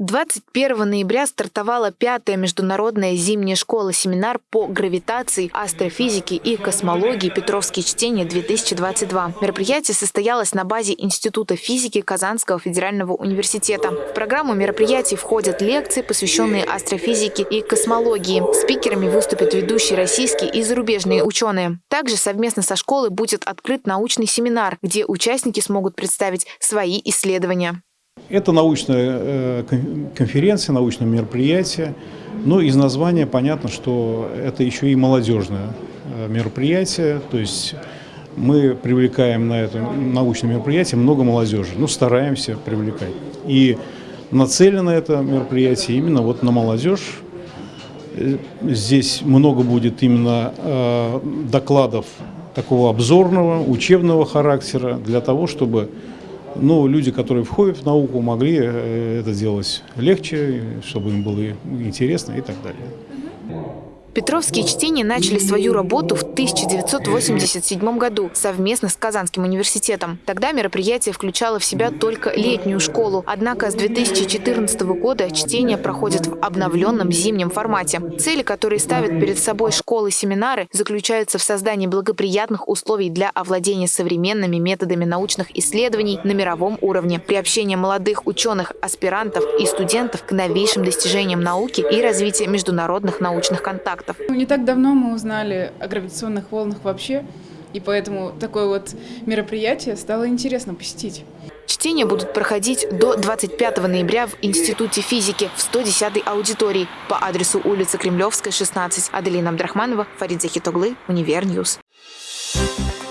21 ноября стартовала пятая международная зимняя школа-семинар по гравитации, астрофизике и космологии «Петровские чтения-2022». Мероприятие состоялось на базе Института физики Казанского федерального университета. В программу мероприятий входят лекции, посвященные астрофизике и космологии. Спикерами выступят ведущие российские и зарубежные ученые. Также совместно со школой будет открыт научный семинар, где участники смогут представить свои исследования. Это научная э, конференция, научное мероприятие. Но из названия понятно, что это еще и молодежное э, мероприятие. То есть мы привлекаем на это научное мероприятие много молодежи. Ну, стараемся привлекать. И нацелено это мероприятие именно вот на молодежь. Э, здесь много будет именно докладов такого обзорного, учебного характера для того, чтобы но люди, которые входят в науку, могли э, это делать легче, чтобы им было интересно и так далее. Петровские чтения начали свою работу в 1987 году совместно с Казанским университетом. Тогда мероприятие включало в себя только летнюю школу. Однако с 2014 года чтения проходят в обновленном зимнем формате. Цели, которые ставят перед собой школы-семинары, заключаются в создании благоприятных условий для овладения современными методами научных исследований на мировом уровне, приобщения молодых ученых, аспирантов и студентов к новейшим достижениям науки и развития международных научных контактов фактов. Ну, не так давно мы узнали о гравитационных волнах вообще, и поэтому такое вот мероприятие стало интересно посетить. Чтения будут проходить до 25 ноября в Институте физики в 110-й аудитории по адресу улица Кремлевская, 16. Аделина Абдрахманова, Фарид Захитоглы, Univer News. Thank you.